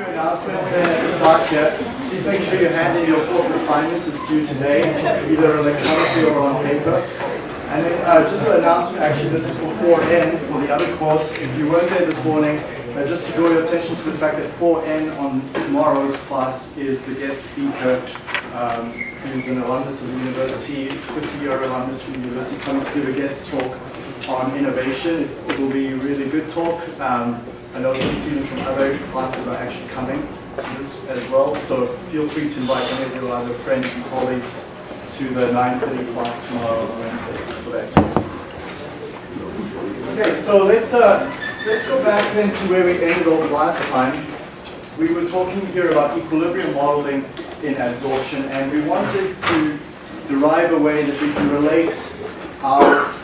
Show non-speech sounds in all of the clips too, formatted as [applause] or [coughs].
few announcements at the start here. Please make sure you hand in your fourth assignment. It's due today, either electronically or on paper. And then uh, just an announcement, actually, this is for 4N for the other course. If you weren't there this morning, uh, just to draw your attention to the fact that 4N on tomorrow's class is the guest speaker, um, who's an alumnus of the university, 50-year alumnus from the university, coming to give a guest talk on innovation. It will be a really good talk. Um, I know some students from other classes are actually coming to this as well, so feel free to invite any of your other friends and colleagues to the 9.30 class tomorrow Wednesday for that. Okay, so let's, uh, let's go back then to where we ended off last time. We were talking here about equilibrium modeling in adsorption, and we wanted to derive a way that we can relate our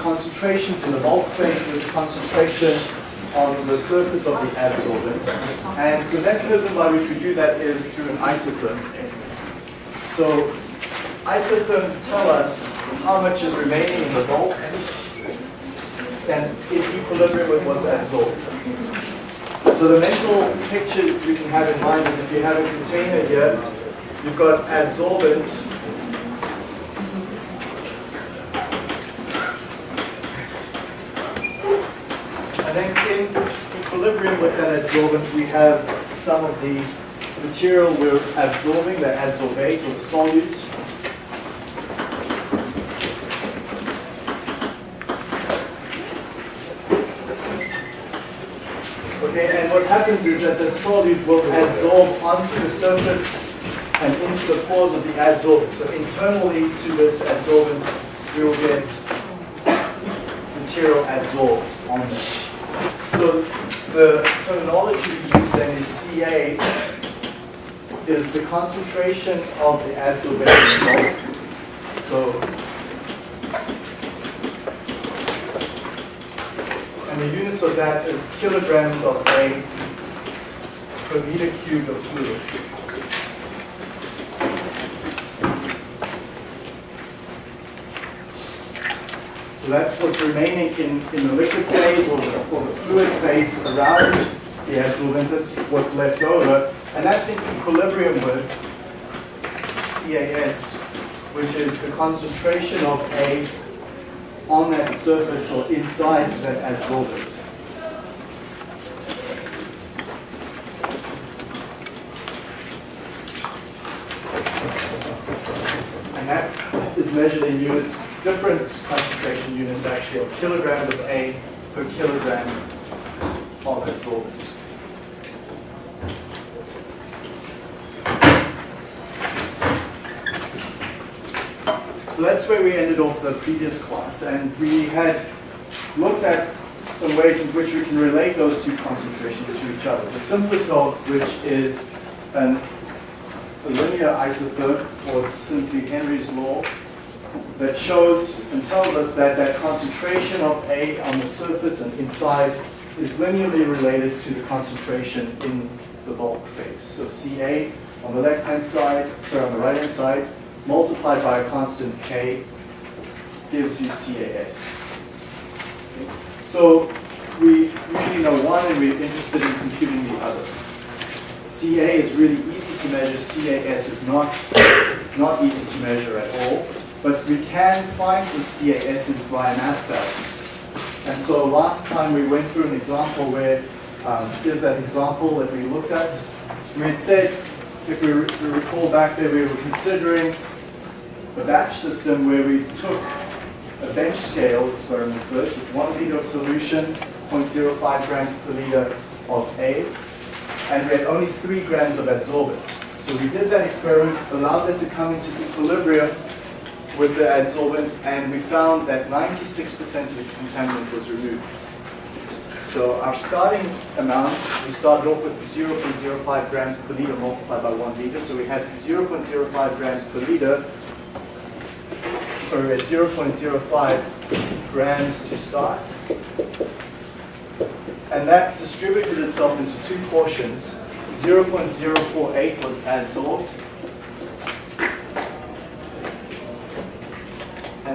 concentrations in the bulk phase with the concentration on the surface of the adsorbent. And the mechanism by which we do that is through an isotherm. So isotherms tell us how much is remaining in the bulk and in equilibrium with what's adsorbed. So the mental picture we can have in mind is if you have a container here, you've got adsorbent And then in equilibrium with that adsorbent, we have some of the material we're absorbing, the adsorbate or the solute. Okay, and what happens is that the solute will adsorb onto the surface and into the pores of the adsorbent. So internally to this adsorbent, we will get material adsorbed on it. So the terminology we use then is Ca is the concentration of the adsorbate bulk. So and the units of that is kilograms of A per meter cubed of fluid. So that's what's remaining in, in the liquid phase or the, or the fluid phase around the adsorbent. That's what's left over. And that's in equilibrium with CAS, which is the concentration of A on that surface or inside that adsorbent. And that is measured in units different concentration units actually of kilograms of A per kilogram of adsorbent. So that's where we ended off the previous class and we had looked at some ways in which we can relate those two concentrations to each other. The simplest of which is an, a linear isotherm or simply Henry's law that shows and tells us that that concentration of A on the surface and inside is linearly related to the concentration in the bulk phase. So Ca on the left-hand side, sorry, on the right-hand side, multiplied by a constant K gives you CAS. Okay. So we usually know one and we're interested in computing the other. Ca is really easy to measure, CAS is not, not easy to measure at all. But we can find the CAS's is by mass balance. And so last time we went through an example where, um, here's that example that we looked at. We had said, if we, we recall back there, we were considering a batch system where we took a bench scale experiment first with one liter of solution, 0.05 grams per liter of A, and we had only three grams of adsorbent. So we did that experiment, allowed that to come into equilibrium with the adsorbent, and we found that 96% of the contaminant was removed. So our starting amount, we started off with 0.05 grams per liter multiplied by 1 liter. So we had 0.05 grams per liter. So we had 0.05 grams to start. And that distributed itself into two portions. 0.048 was adsorbed,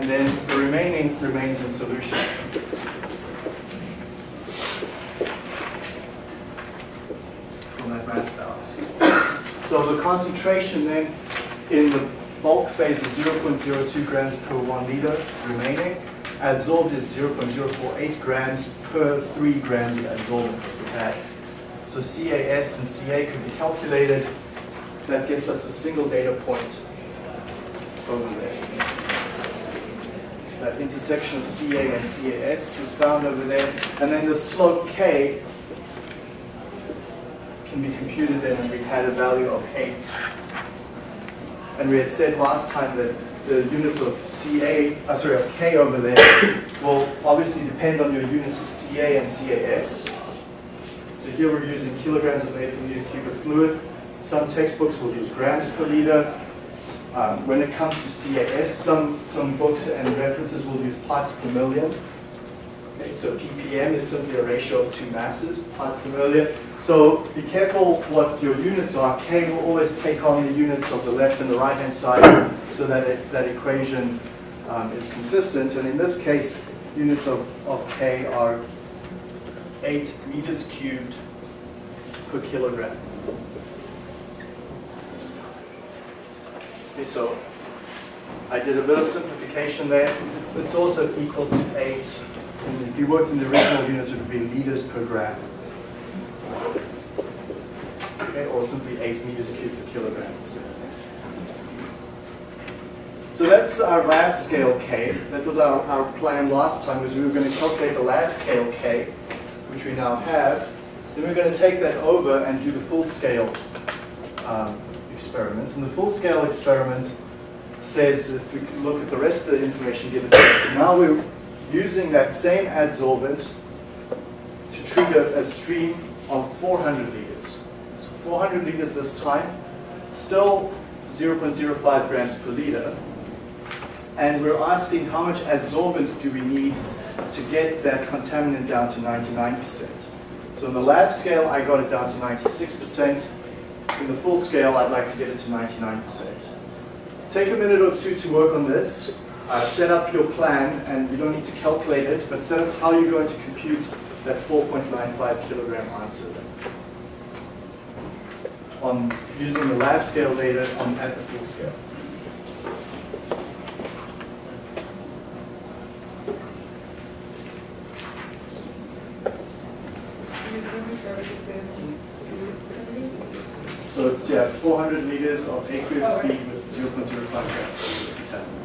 and then the remaining remains in solution. From that mass balance. So the concentration then in the bulk phase is 0.02 grams per one liter remaining. Adsorbed is 0.048 grams per three grams of adsorbent that we had. So CAS and CA can be calculated. That gets us a single data point over there. That intersection of CA and CAS was found over there. And then the slope K can be computed then, and we had a value of 8. And we had said last time that the units of CA, uh, sorry, of K over there will obviously depend on your units of CA and CAS. So here we're using kilograms per meter cubic fluid. Some textbooks will use grams per liter. Um, when it comes to CAS, some, some books and references will use parts per million. Okay, so ppm is simply a ratio of two masses, parts per million. So be careful what your units are. K will always take on the units of the left and the right hand side so that it, that equation um, is consistent. And in this case, units of, of K are 8 meters cubed per kilogram. So I did a bit of simplification there. It's also equal to 8. And if you worked in the original units, it would be liters per gram. Okay, or simply 8 meters cubed per kilogram. So that's our lab scale K. That was our, our plan last time, was we were going to calculate the lab scale K, which we now have. Then we're going to take that over and do the full scale um, experiment. And the full scale experiment says, if we look at the rest of the information given, now we're using that same adsorbent to treat a, stream of 400 liters. So 400 liters this time, still 0.05 grams per liter. And we're asking how much adsorbent do we need to get that contaminant down to 99%. So in the lab scale, I got it down to 96%. In the full scale, I'd like to get it to 99%. Take a minute or two to work on this. Uh, set up your plan, and you don't need to calculate it, but set up how you're going to compute that 4.95 kilogram answer on using the lab scale data on, at the full scale. So it's yeah, 400 liters of aqueous feed with 0.05 grams per contaminant.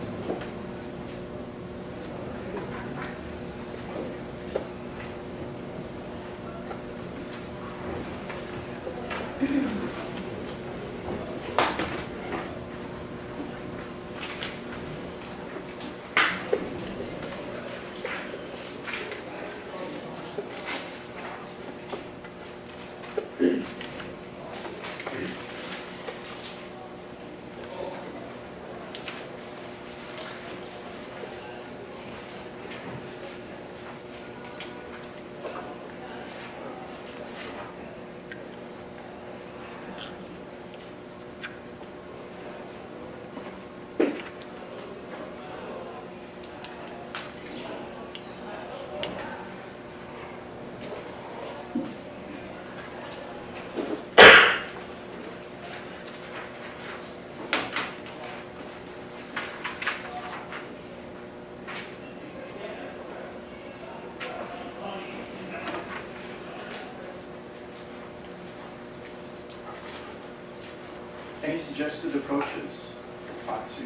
Any suggested approaches for part?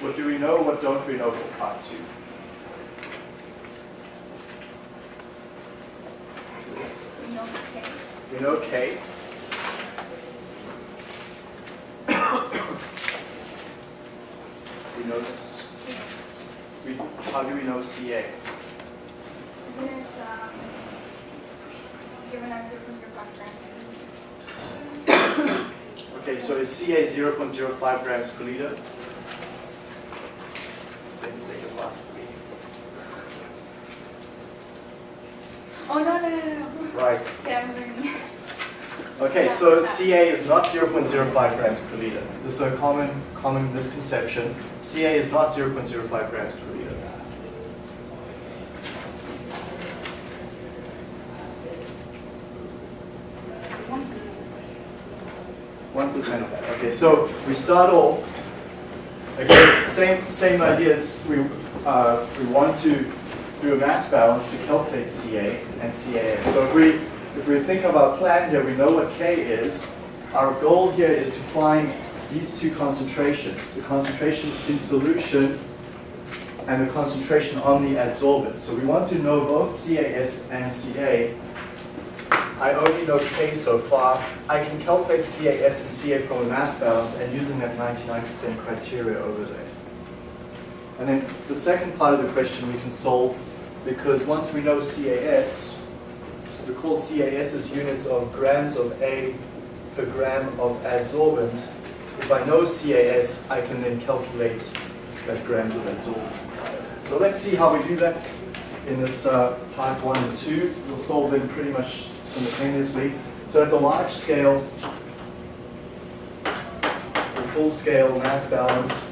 What do we know, what don't we know for part two? We know K. We know, s- we, how CA? Isn't it, um, given at zero point zero five grams? Okay, so is CA 0.05 grams per liter? Same mistake as last week. Oh, no, no, no, no. Right. Okay, Okay, so Ca is not 0.05 grams per liter. This is a common, common misconception. Ca is not 0.05 grams per liter. One percent of that. Okay, so we start off again, same same ideas. We uh, we want to do a mass balance to calculate Ca and CAS. So if we if we think of our plan here, we know what K is. Our goal here is to find these two concentrations, the concentration in solution and the concentration on the adsorbent. So we want to know both CAS and CA. I only know K so far. I can calculate CAS and CA from a mass balance and using that 99% criteria over there. And then the second part of the question we can solve because once we know CAS, we call CAS as units of grams of A per gram of adsorbent. If I know CAS, I can then calculate that grams of adsorbent. So let's see how we do that in this uh, part one and two. We'll solve them pretty much simultaneously. So at the large scale, the full scale mass balance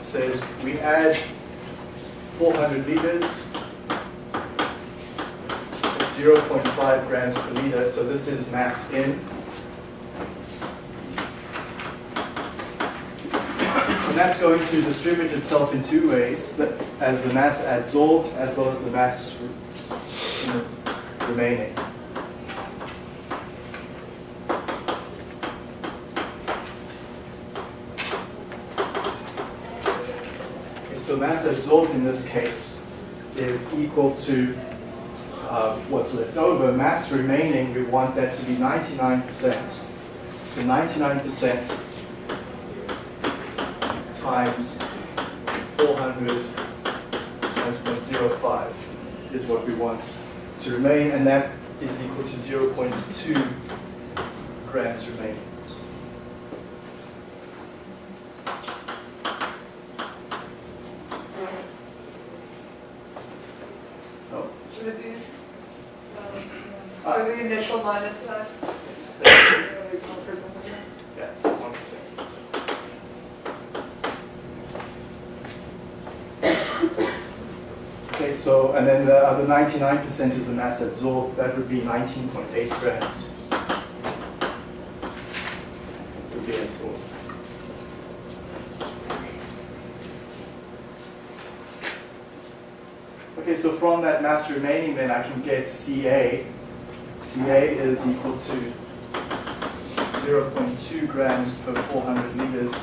says we add 400 liters at 0.5 grams per liter. So this is mass in. And that's going to distribute itself in two ways, as the mass adsorbed as well as the mass remaining. Okay, So mass adsorbed in this case is equal to uh, what's left over. Mass remaining, we want that to be 99%. So 99% times 400 times 0.05 is what we want to remain, and that is equal to 0.2 grams remaining. Oh, Should it be, um, Uh, the initial minus that? it's- For something? Yeah, so one percent. Okay, so, and then the other ninety-nine percent is the mass absorbed, that would be nineteen point eight grams. Would be adsorbed. Okay, so from that mass remaining, then I can get Ca. Ca is equal to 0.2 grams per 400 liters,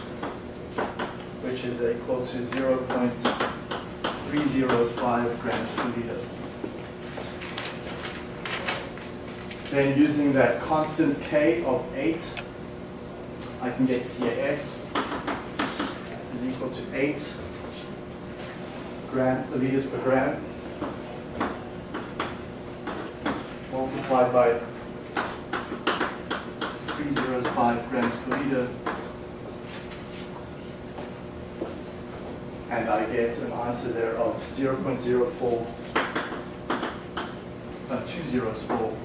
which is equal to 0.305 grams per liter. Then using that constant K of 8, I can get CAS is equal to 8 gram, liters per gram multiplied by 305 grams per liter. And I get an answer there of 0.04, uh, 204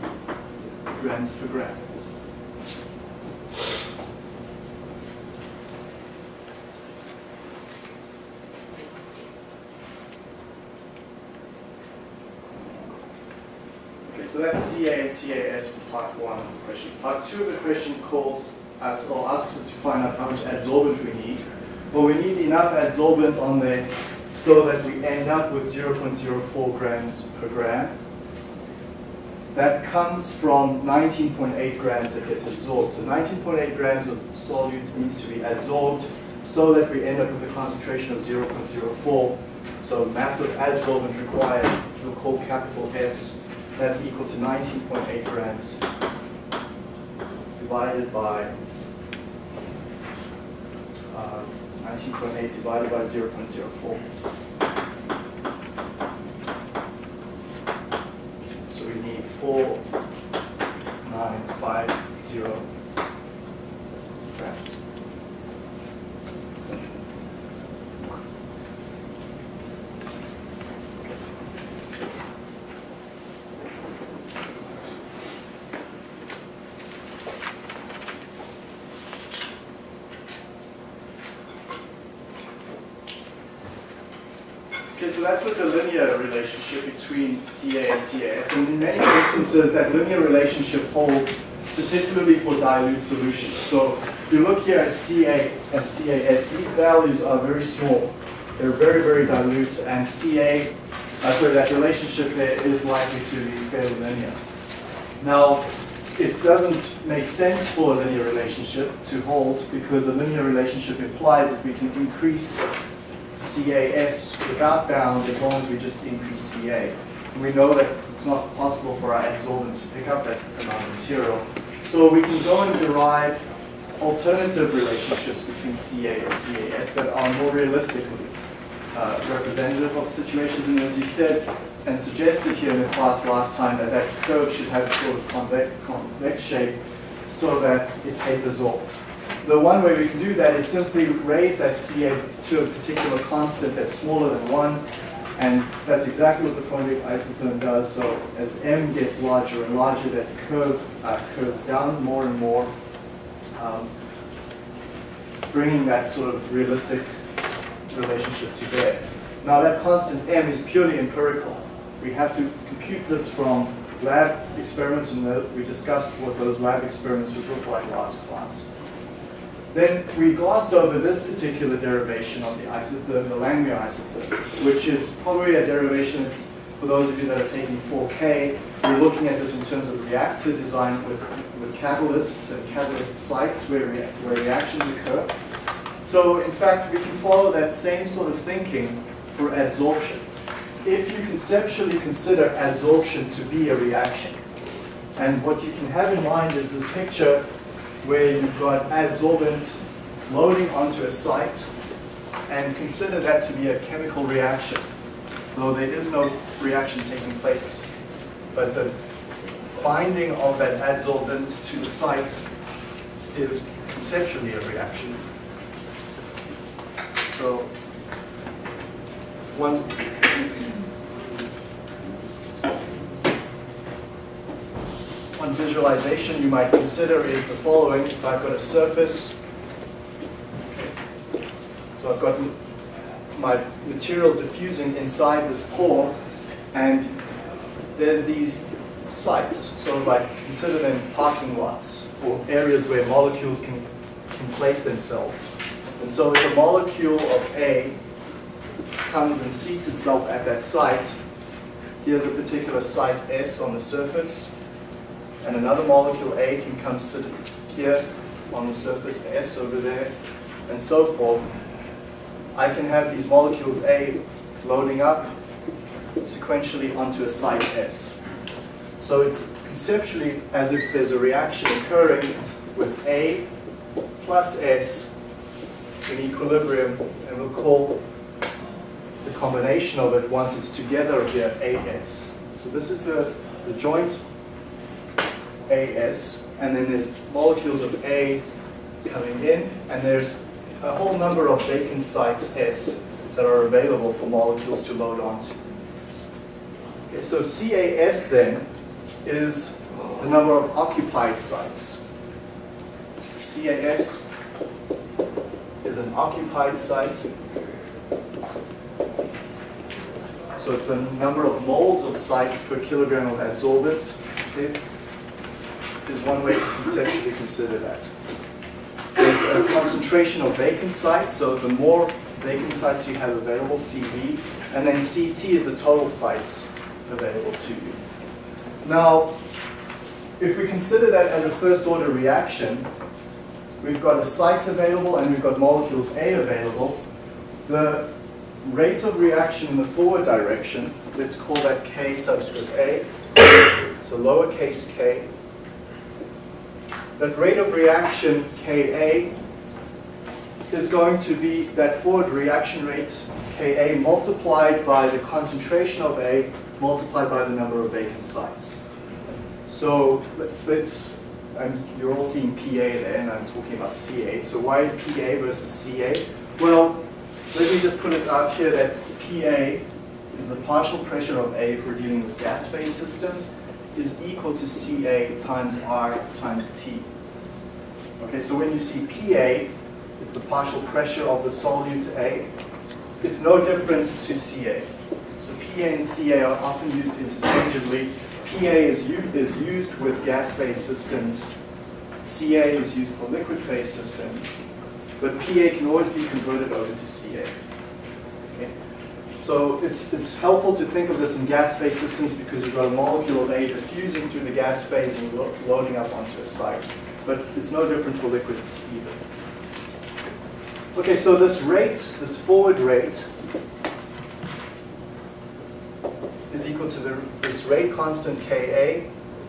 grams per gram. So that's CA and CAS for part one of the question. Part two of the question calls us or asks us to find out how much adsorbent we need. Well, we need enough adsorbent on there so that we end up with 0.04 grams per gram. That comes from 19.8 grams that gets absorbed. So 19.8 grams of solute needs to be adsorbed so that we end up with a concentration of 0.04. So mass of adsorbent required, we'll call capital S, that's equal to 19.8 grams divided by uh, 19.8 divided by 0.04. So we need 4,950 grams. so that's with the linear relationship between CA and CAS. And in many instances, that linear relationship holds particularly for dilute solutions. So if you look here at CA and CAS, these values are very small. They're very, very dilute, and CA, uh, sorry, that relationship there is likely to be fairly linear. Now, it doesn't make sense for a linear relationship to hold because a linear relationship implies that we can increase CAS without bound as long as we just increase CA. And we know that it's not possible for our adsorbent to pick up that amount of material. So we can go and derive alternative relationships between CA and CAS that are more realistically uh, representative of situations. And as you said and suggested here in the class last time, that that curve should have a sort of convex, convex shape so that it tapers off. The one way we can do that is simply raise that CA to a particular constant that's smaller than 1, and that's exactly what the Freundlich isotherm does. So as m gets larger and larger, that curve uh, curves down more and more, um, bringing that sort of realistic relationship to bear. Now that constant m is purely empirical. We have to compute this from lab experiments, and we discussed what those lab experiments would look like last class. Then we glossed over this particular derivation of the isotherm, the Langmuir isotherm, which is probably a derivation for those of you that are taking 4K. We're looking at this in terms of reactor design with, with catalysts and catalyst sites where, rea- where reactions occur. So in fact, we can follow that same sort of thinking for adsorption. If you conceptually consider adsorption to be a reaction, and what you can have in mind is this picture where you've got adsorbent loading onto a site, and consider that to be a chemical reaction, though there is no reaction taking place. But the binding of that adsorbent to the site is conceptually a reaction. So, one, one visualization you might consider is the following. If I've got a surface, so I've got my material diffusing inside this pore, and there are these sites, so like consider them parking lots or areas where molecules can, can place themselves. And so if a molecule of A comes and seats itself at that site, here's a particular site S on the surface, and another molecule A can come sit here on the surface S over there, and so forth. I can have these molecules A loading up sequentially onto a site S. So it's conceptually as if there's a reaction occurring with A plus S in equilibrium, and we'll call the combination of it once it's together here AS. So this is the, the joint AS, and then there's molecules of A coming in, and there's a whole number of vacant sites S that are available for molecules to load onto. Okay, so CAS then is the number of occupied sites. CAS is an occupied site. So it's the number of moles of sites per kilogram of adsorbent. Okay? Is one way to conceptually consider that. There's a concentration of vacant sites, so the more vacant sites you have available, CV, and then CT is the total sites available to you. Now, if we consider that as a first order reaction, we've got a site available and we've got molecules A available. The rate of reaction in the forward direction, let's call that K subscript A, so lowercase k. That rate of reaction Ka is going to be that forward reaction rate Ka multiplied by the concentration of A multiplied by the number of vacant sites. So let's, and you're all seeing PA there, and I'm talking about CA. So why PA versus CA? Well, let me just put it out here that PA is the partial pressure of A for dealing with gas phase systems is equal to CA times R times T. Okay, so when you see PA, it's the partial pressure of the solute A. It's no different to CA. So PA and CA are often used interchangeably. PA is, is used with gas-phase systems. CA is used for liquid phase systems. But PA can always be converted over to CA. So it's, it's helpful to think of this in gas phase systems because you've got a molecule of A diffusing through the gas phase and lo- loading up onto a site. But it's no different for liquids either. Okay, so this rate, this forward rate, is equal to the, this rate constant Ka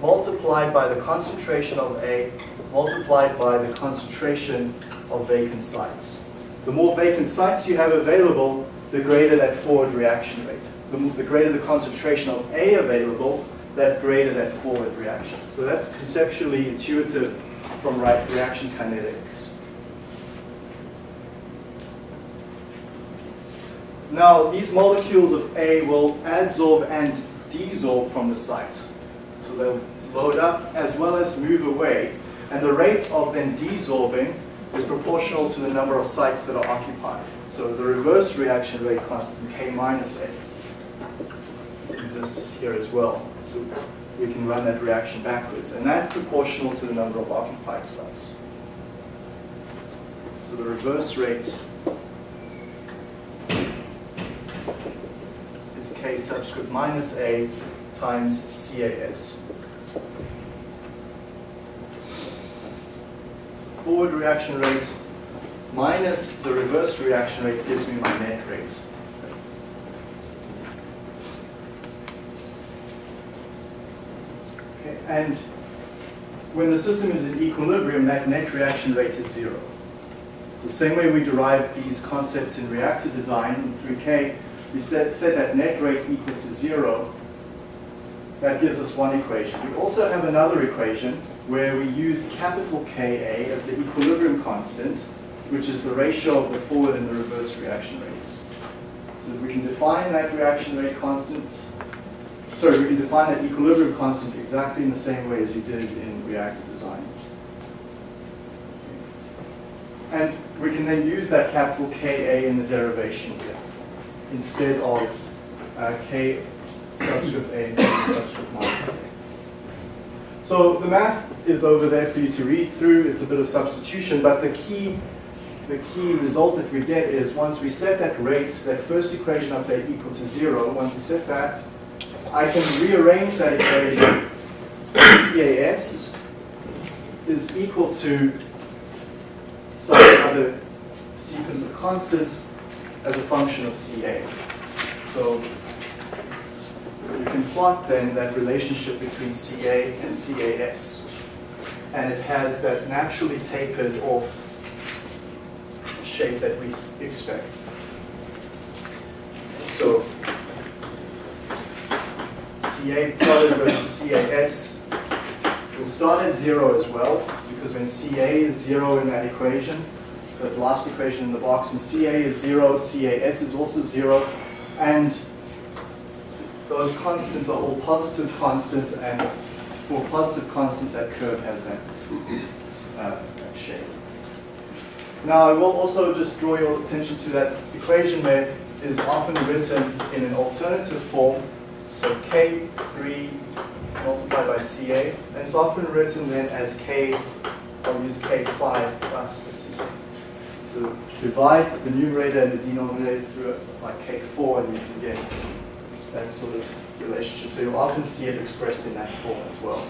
multiplied by the concentration of A multiplied by the concentration of vacant sites. The more vacant sites you have available, the greater that forward reaction rate. The, the greater the concentration of A available, that greater that forward reaction. So that's conceptually intuitive from right reaction kinetics. Now, these molecules of A will adsorb and desorb from the site. So they'll load up as well as move away. And the rate of them desorbing is proportional to the number of sites that are occupied. So the reverse reaction rate constant, K minus A, exists here as well. So we can run that reaction backwards. And that's proportional to the number of occupied sites. So the reverse rate is K subscript minus A times CAS. Forward reaction rate minus the reverse reaction rate gives me my net rate. Okay, and when the system is in equilibrium, that net reaction rate is zero. So the same way we derive these concepts in reactor design in 3K, we set, set that net rate equal to zero. That gives us one equation. We also have another equation where we use capital Ka as the equilibrium constant, which is the ratio of the forward and the reverse reaction rates. So we can define that reaction rate constant, sorry, we can define that equilibrium constant exactly in the same way as you did in reactor design. And we can then use that capital Ka in the derivation here, instead of uh, K subscript A and subscript minus A. So the math is over there for you to read through. It's a bit of substitution, but the key, the key result that we get is once we set that rate, that first equation up there equal to zero, once we set that, I can rearrange that equation. CAS is equal to some other sequence of constants as a function of CA. So you can plot then that relationship between CA and CAS. And it has that naturally tapered off shape that we expect. So CA plotted versus CAS will start at zero as well, because when CA is zero in that equation, the last equation in the box, and CA is zero, CAS is also zero, and those constants are all positive constants, and for positive constants, that curve has that, uh, that shape. Now, I will also just draw your attention to that equation that is often written in an alternative form, so K3 multiplied by CA, and it's often written then as K, I'll use K5 plus the CA. So divide the numerator and the denominator through it like K4 and you can get that sort of relationship. So you'll often see it expressed in that form as well.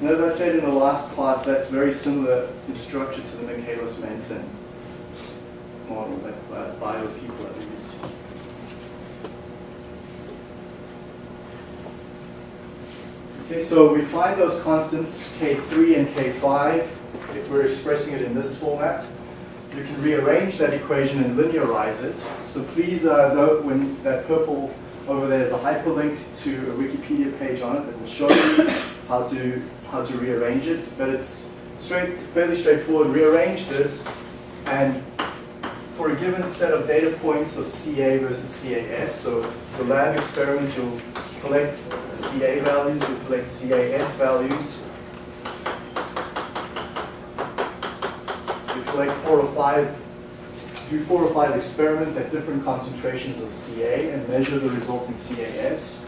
And as I said in the last class, that's very similar in structure to the Michaelis-Menten model that uh, bio people have used. Okay, so we find those constants K3 and K5 if we're expressing it in this format. You can rearrange that equation and linearize it. So please, uh, though, when that purple over there is a hyperlink to a Wikipedia page on it that will show you how to how to rearrange it. But it's straight, fairly straightforward. Rearrange this, and for a given set of data points of CA versus CAS, so the lab experiment, you'll collect CA values, you'll collect CAS values. Collect four or five do four or five experiments at different concentrations of CA and measure the resulting CAS.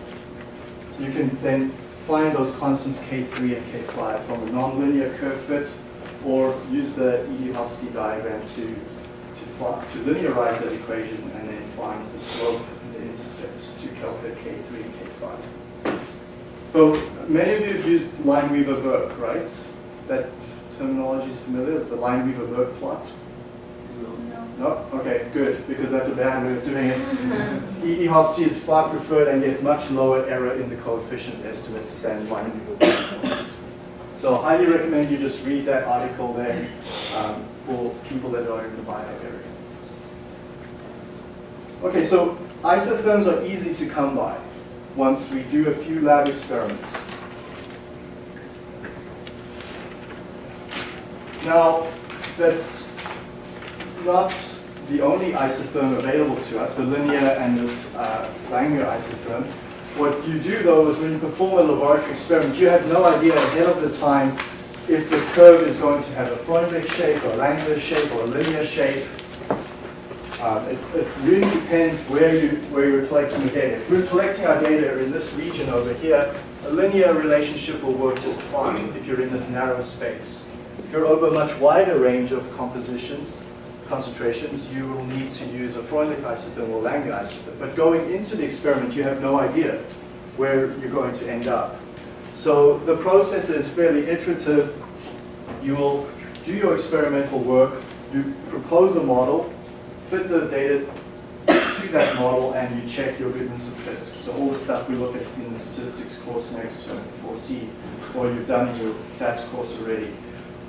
You can then find those constants K3 and K5 from a nonlinear curve fit or use the Eadie-Hofstee diagram to, to, to linearize that equation and then find the slope and the intercepts to calculate K3 and K5. So many of you have used Lineweaver-Burk, right? That terminology is familiar, the Lineweaver-Burk plot? No. No? Okay, good, because that's a bad way of doing it. E. E. Is far preferred and gets much lower error in the coefficient estimates than Lineweaver. So I highly recommend you just read that article there um, for people that are in the bio area. Okay, so isotherms are easy to come by once we do a few lab experiments. Now, that's not the only isotherm available to us, the linear and this uh, Langmuir isotherm. What you do though is when you perform a laboratory experiment, you have no idea ahead of the time if the curve is going to have a Freundlich shape or a Langmuir shape or a linear shape. Um, it, it really depends where, you, where you're collecting the data. If we're collecting our data in this region over here, a linear relationship will work just fine if you're in this narrow space. You're over a much wider range of compositions, concentrations, you will need to use a Freundlich isotherm or Langmuir isotherm. But going into the experiment, you have no idea where you're going to end up. So the process is fairly iterative. You will do your experimental work, you propose a model, fit the data to that model, and you check your goodness of fit. So all the stuff we look at in the statistics course next term, 4C, or you've done in your stats course already.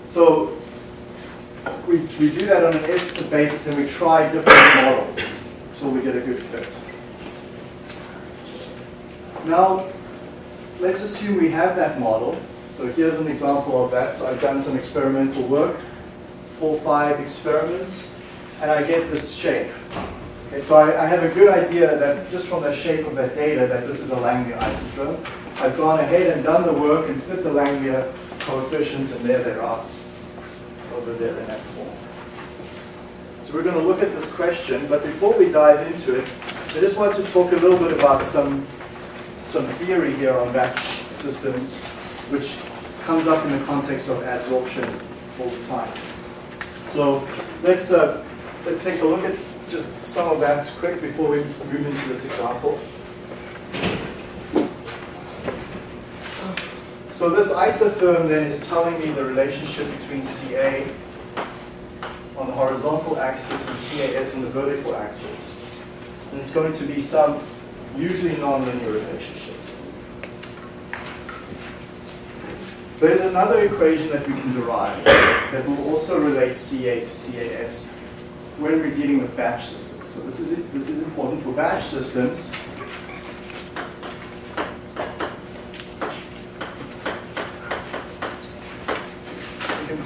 So we, we do that on an iterative basis and we try different [coughs] models so we get a good fit. Now, let's assume we have that model. So here's an example of that. So I've done some experimental work, four, five experiments, and I get this shape. Okay, so I, I have a good idea that just from the shape of that data that this is a Langmuir isotherm. I've gone ahead and done the work and fit the Langmuir coefficients, and there they are over there in that form. So we're going to look at this question, but before we dive into it, I just want to talk a little bit about some, some theory here on batch systems, which comes up in the context of adsorption all the time. So let's, uh, let's take a look at just some of that quick before we move into this example. So this isotherm then is telling me the relationship between Ca on the horizontal axis and CAS on the vertical axis. And it's going to be some usually nonlinear relationship. There's another equation that we can derive that will also relate Ca to CAS when we're dealing with batch systems. So this is, this is important for batch systems.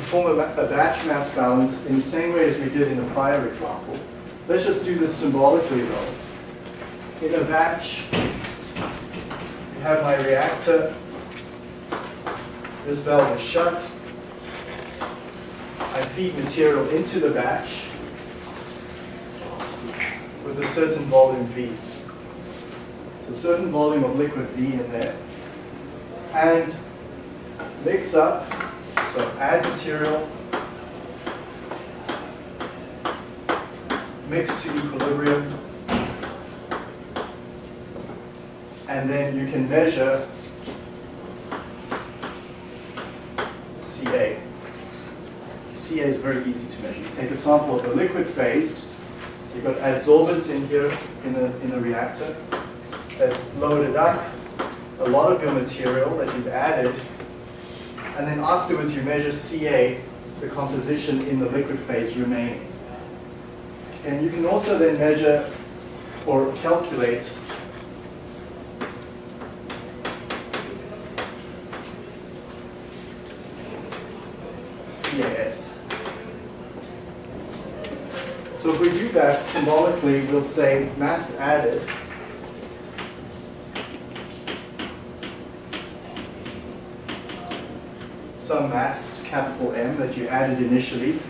Perform a, a batch mass balance in the same way as we did in the prior example. Let's just do this symbolically though. In a batch, you have my reactor. This valve is shut. I feed material into the batch with a certain volume V. So a certain volume of liquid V in there. And mix up, so add material, mix to equilibrium, and then you can measure CA. CA is very easy to measure. You take a sample of the liquid phase, so you've got adsorbent in here in a, in a reactor. That's loaded up, a lot of your material that you've added, and then afterwards you measure Ca, the composition in the liquid phase remaining. And you can also then measure or calculate CAS. So if we do that symbolically, we'll say mass added some mass, capital M, that you added initially. [coughs]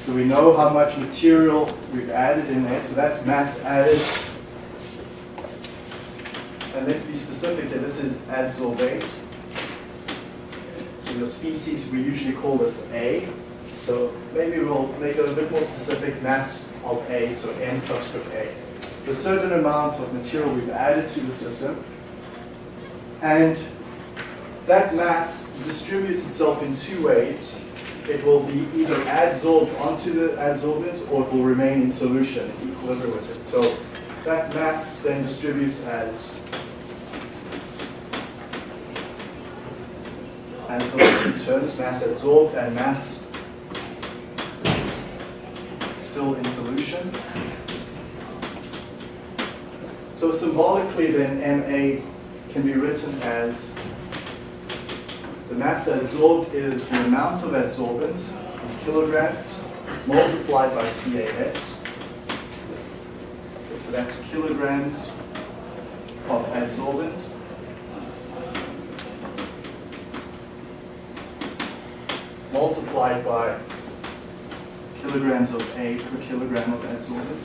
So we know how much material we've added in there, so that's mass added. And let's be specific here, this is adsorbate. So your species, we usually call this A. So maybe we'll make it a bit more specific, mass of A, so N subscript A. A certain amount of material we've added to the system, and that mass distributes itself in two ways. It will be either adsorbed onto the adsorbent or it will remain in solution, in equilibrium with it. So that mass then distributes as as those mass adsorbed and mass still in solution. So symbolically then MA can be written as mass adsorbed is the amount of adsorbent in kilograms multiplied by CAS. Okay, so that's kilograms of adsorbent multiplied by kilograms of A per kilogram of adsorbent.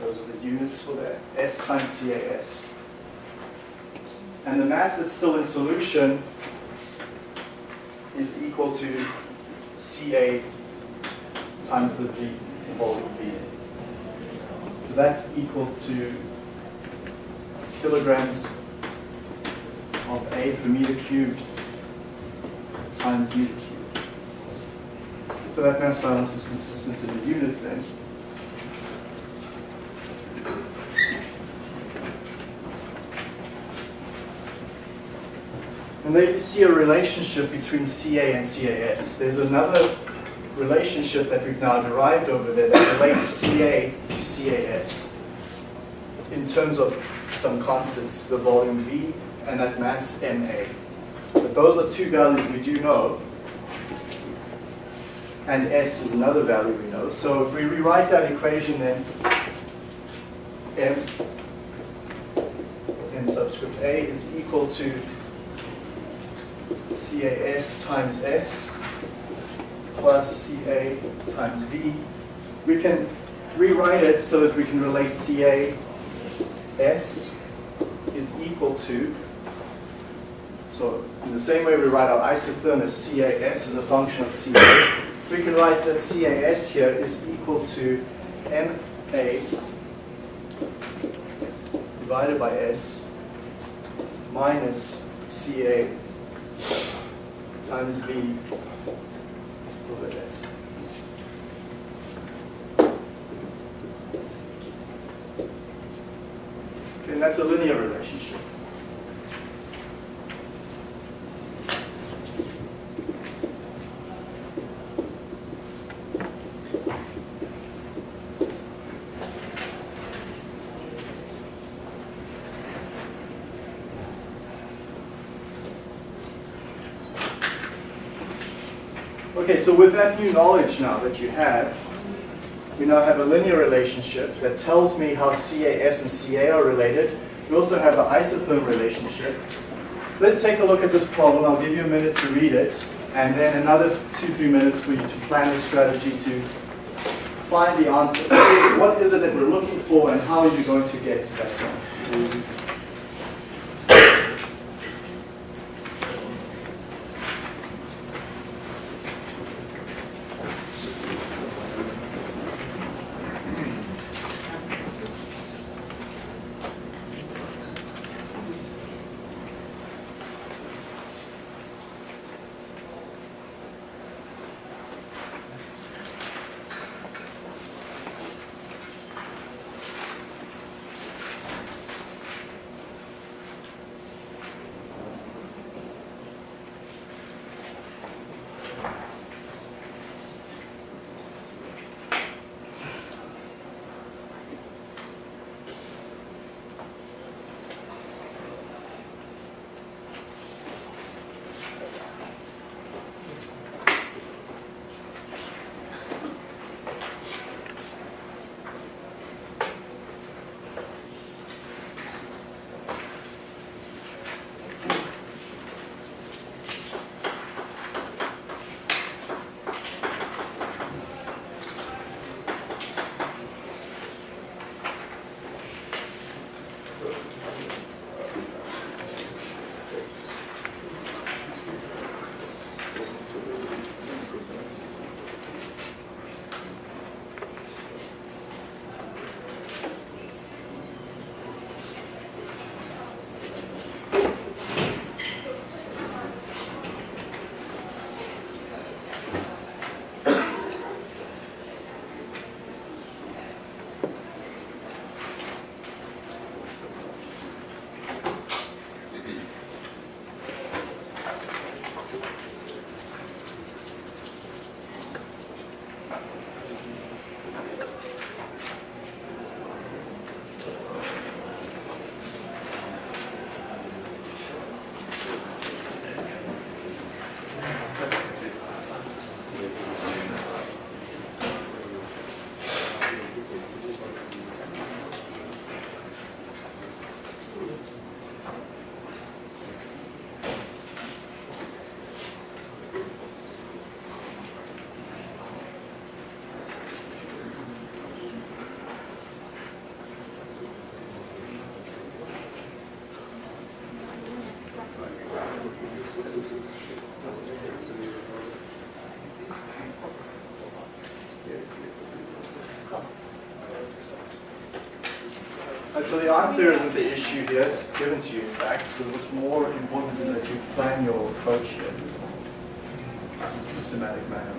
Those are the units for that. S times CAS. And the mass that's still in solution is equal to Ca times the volume V. So that's equal to kilograms of A per meter cubed times meter cubed. So that mass balance is consistent in the units then. And there you see a relationship between CA and CAS. There's another relationship that we've now derived over there that relates CA to CAS in terms of some constants, the volume V and that mass MA. But those are two values we do know. And S is another value we know. So if we rewrite that equation then, M, M subscript A is equal to CAS times S plus CA times V. We can rewrite it so that we can relate CAS is equal to, so in the same way we write our isothermos CAS as a function of CA, we can write that CAS here is equal to MA divided by S minus CA times V over S. And that's a linear relationship. Okay, so with that new knowledge now that you have, we now have a linear relationship that tells me how CAS and CA are related. We also have an isotherm relationship. Let's take a look at this problem. I'll give you a minute to read it, and then another two, three minutes for you to plan a strategy to find the answer. [coughs] What is it that we're looking for, and how are you going to get to that point? So the answer isn't the issue here, it's given to you in fact, but what's more important is that you plan your approach here in a systematic manner.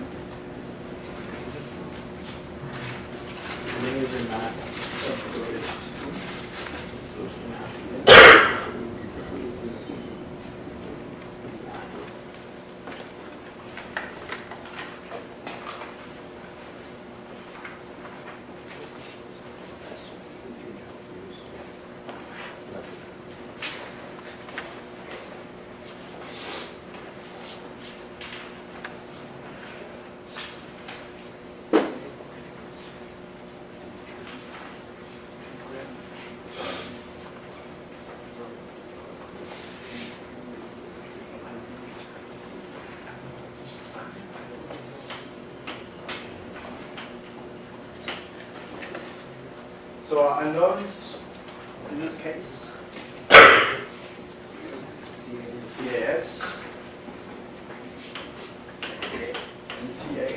So our unknowns in this case, CAS and CA.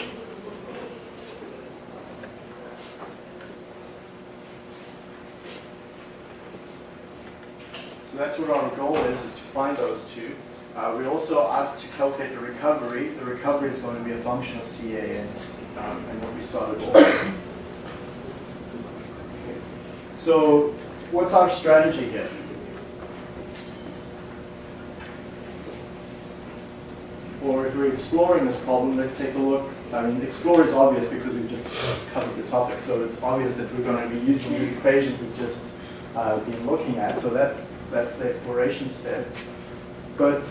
So that's what our goal is, is to find those two. Uh, we also asked to calculate the recovery. The recovery is going to be a function of CAS um, and what we started off. So what's our strategy here? Or if we're exploring this problem, let's take a look. I mean, explore is obvious because we've just covered the topic, so it's obvious that we're going to be using these equations we've just uh, been looking at. So that that's the exploration step. But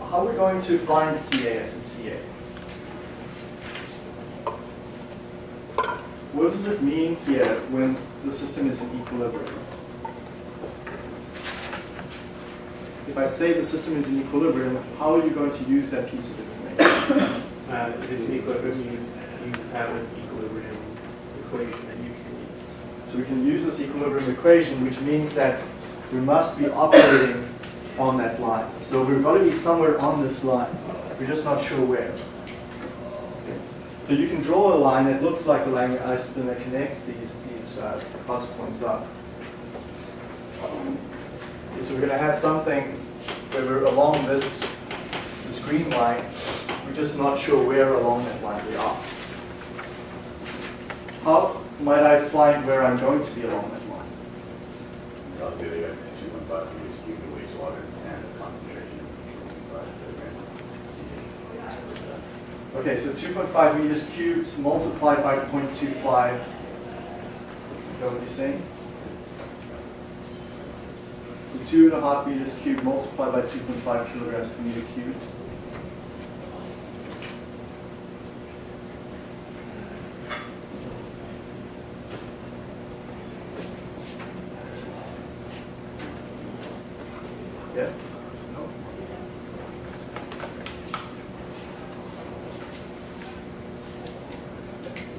how are we going to find CAS and CA? What does it mean here when the system is in equilibrium? If I say the system is in equilibrium, how are you going to use that piece of information? [coughs] Uh, if it's in equilibrium, you, you have an equilibrium equation that you can use. So we can use this equilibrium equation, which means that we must be operating on that line. So we've got to be somewhere on this line. We're just not sure where. So you can draw a line that looks like a isospin that connects these, these uh, cross points up. So we're going to have something where we're along this, this green line. We're just not sure where along that line we are. How might I find where I'm going to be along that line? I'll give you two point five meters cubed of wastewater and a concentration of five kilograms. Okay, so 2.5 meters cubed multiplied by 0.25. Is that what you're saying? So two and a half meters cubed multiplied by 2.5 kilograms per meter cubed. Yeah. No.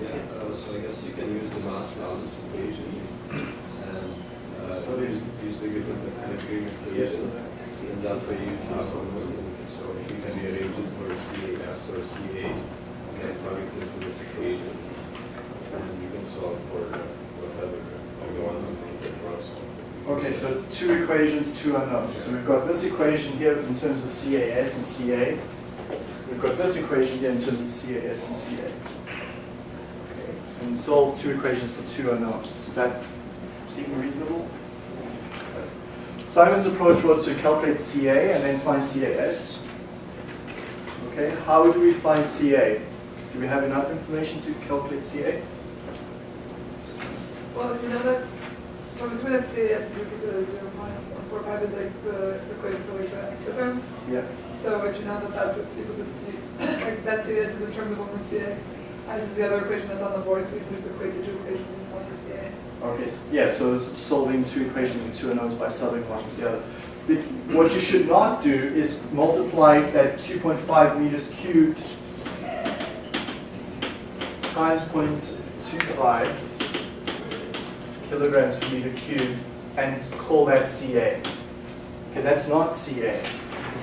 Yeah, uh, so I guess you can use the mass balance equation and uh, So there's- use use the given penetration equation. And that way you have a so you can rearrange it for CAS or CA and then plug it into this equation. And you can solve for uh, whatever you want to think it was. Okay, so two two. So we've got this equation here in terms of CAS and CA. We've got this equation here in terms of CAS and CA. Okay, And solve two equations for two unknowns. Does that seem reasonable? Simon's approach was to calculate CA and then find CAS. Okay, how do we find CA? Do we have enough information to calculate CA? Well, you know that, CAS is equal to zero point four five is like the equation for like the. Yeah. So would you know that that's what's equal to C, like that CAS is in terms of one CA. As is the other equation that's on the board, so you can just equate the two equations and solve for CA. Okay, yeah, so it's solving two equations with two unknowns by solving one with the other. But What you should not do is multiply that 2.5 meters cubed times 0.25 kilograms per meter cubed and call that CA. Okay, that's not CA.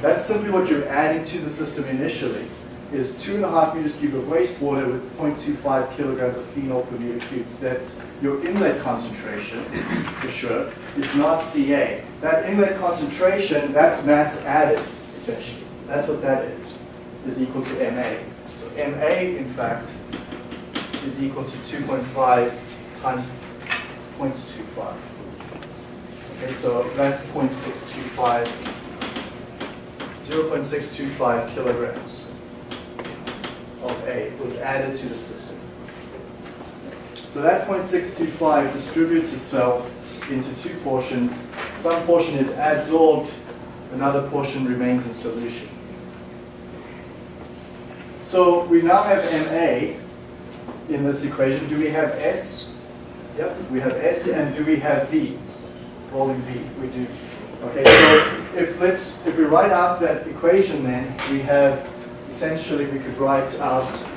That's simply what you're adding to the system initially. is two and a half meters cubed of wastewater with 0.25 kilograms of phenol per meter cubed. That's your inlet concentration, for sure. It's not Ca. That inlet concentration, that's mass added, essentially. That's what that is, is equal to Ma. So Ma, in fact, is equal to 2.5 times 0.25. Okay, so that's 0.625, 0.625 kilograms of A was added to the system. So that 0.625 distributes itself into two portions. Some portion is adsorbed, another portion remains in solution. So we now have Ma in this equation. Do we have S? Yep, we have S, and do we have V? Rolling V, we do. Okay, so if let's if we write out that equation, then we have essentially we could write out.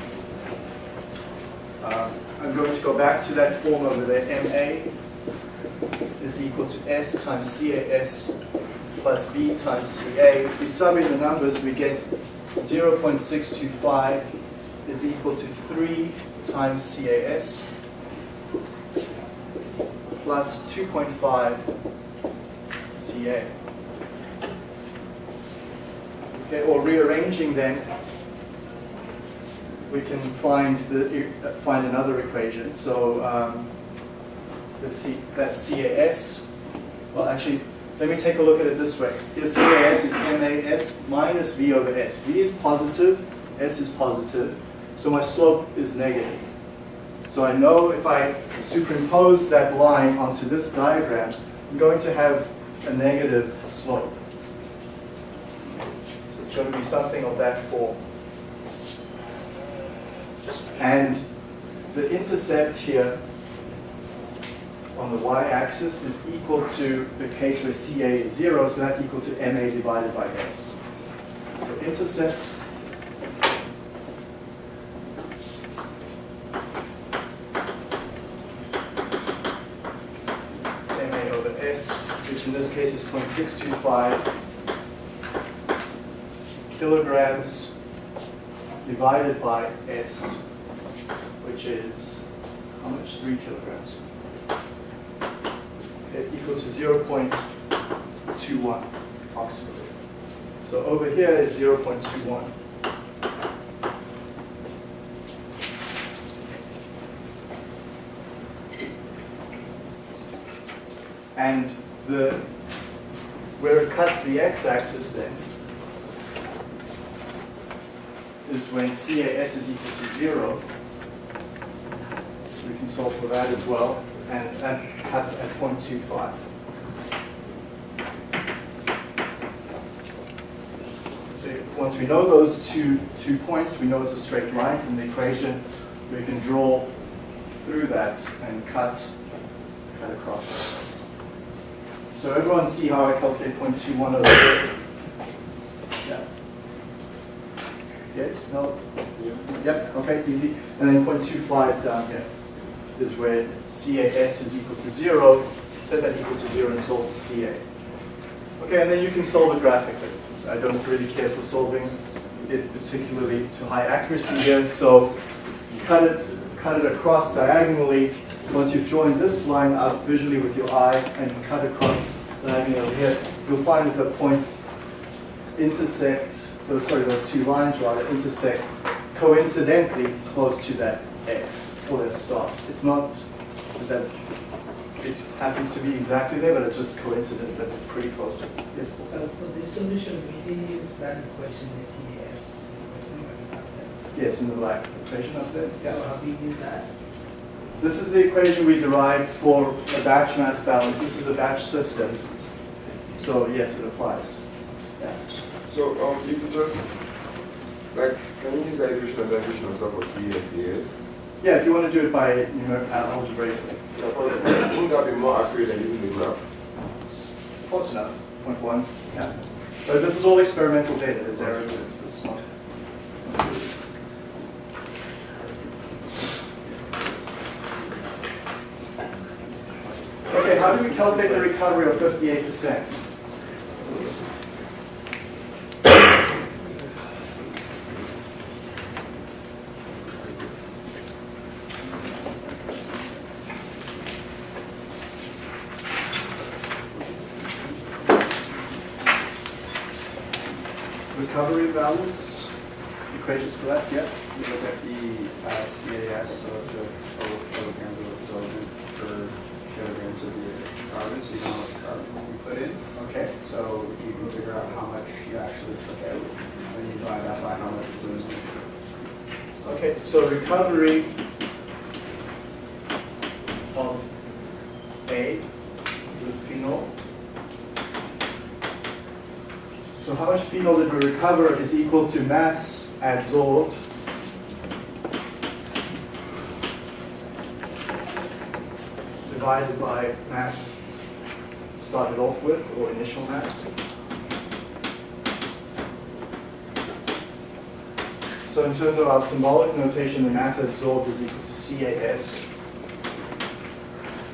Uh, I'm going to go back to that form over there. Ma is equal to S times CAS plus V times CA. If we sum in the numbers, we get 0.625 is equal to 3 times CAS plus 2.5 CA. Okay, or rearranging then, we can find the find another equation. So um, let's see, that's CAS. Well, actually, let me take a look at it this way. Here CAS is MAS minus V over S. V is positive, S is positive, so my slope is negative. So I know if I superimpose that line onto this diagram, I'm going to have a negative slope. So it's going to be something of that form. And the intercept here on the y-axis is equal to the case where CA is 0, so that's equal to MA divided by S. So intercept is MA over S, which in this case is 0.625 kilograms divided by S, which is how much? 3 kilograms. It's equal to 0.21 approximately. So over here is 0.21. And the where it cuts the x-axis then is when CAS is equal to zero. So we can solve for that as well, and that cuts at 0.25. So once we know those two, two points, we know it's a straight line from the equation, we can draw through that and cut, cut across. So everyone see how I calculate 0.21 over? Yeah. Yes? No? Yep, okay, easy. And then 0.25 down here is where CAS is equal to zero. Set that equal to zero and solve for CA. Okay, and then you can solve it graphically. I don't really care for solving it particularly to high accuracy here. So cut it, cut it across diagonally. Once you've joined this line up visually with your eye and cut across over here, you'll find that the points intersect, those, sorry, those two lines rather, intersect coincidentally close to that X or that star. It's not that it happens to be exactly there, but it's just coincidence that's pretty close to it. Yes, Paul? So for the solution, we use that equation, the CAS. Yes, in the black equation up there. So how do you use that? This is the equation we derived for a batch mass balance. This is a batch system. So yes, it applies. Yeah. So, um, you could just, like, can you use equation and equation also for C and? Yeah, if you want to do it by numer- uh, algebraically. Yeah, Wouldn't that be more accurate than using the graph? Close enough, point one, yeah. But this is all experimental data, there's errors calculate the recovery of 58%. recovery values, equations for that, yeah. We look at the uh, CAS, so so recovery of A was phenol. So how much phenol did we recover is equal to mass adsorbed divided by mass started off with, or initial mass. So in terms of our symbolic notation, the mass absorbed is equal to CAS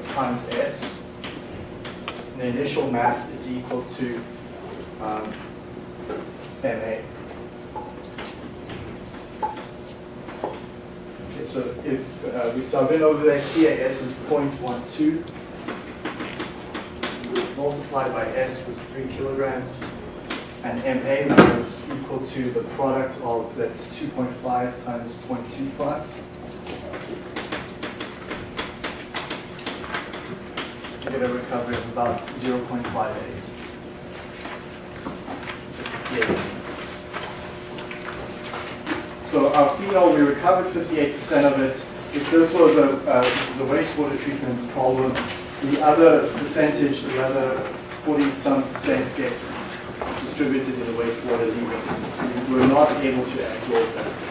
times S. And the initial mass is equal to um, MA. Okay, so if uh, we sub in over there, CAS is 0.12. Multiplied by S was 3 kilograms. And MA is equal to the product of, that's 2.5 times 0.25. You get a recovery of about 0.58. So 58%. So our phenol, we recovered 58% of it. If this was a, uh, this is a wastewater treatment problem, the other percentage, the other 40 some percent gets distributed in the wastewater leaving. We're not able to absorb that.